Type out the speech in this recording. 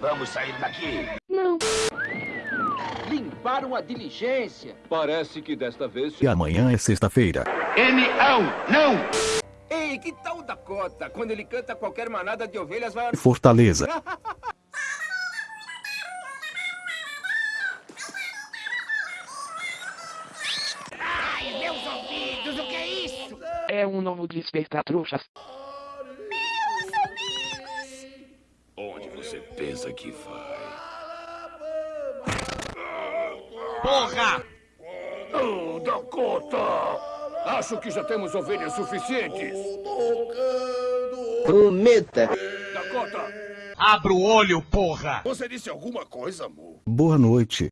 Vamos sair daqui. Limparam a diligência. Parece que desta vez... E amanhã é sexta-feira. N-ão, não! Ei, que tal o Dakota? Quando ele canta, qualquer manada de ovelhas vai... Fortaleza. É um novo desperta-trouxas. Onde você pensa que vai? Oh, Dakota! Acho que já temos ovelhas suficientes. Prometa. Dakota, Abra o olho, porra! Você disse alguma coisa, amor? Boa noite.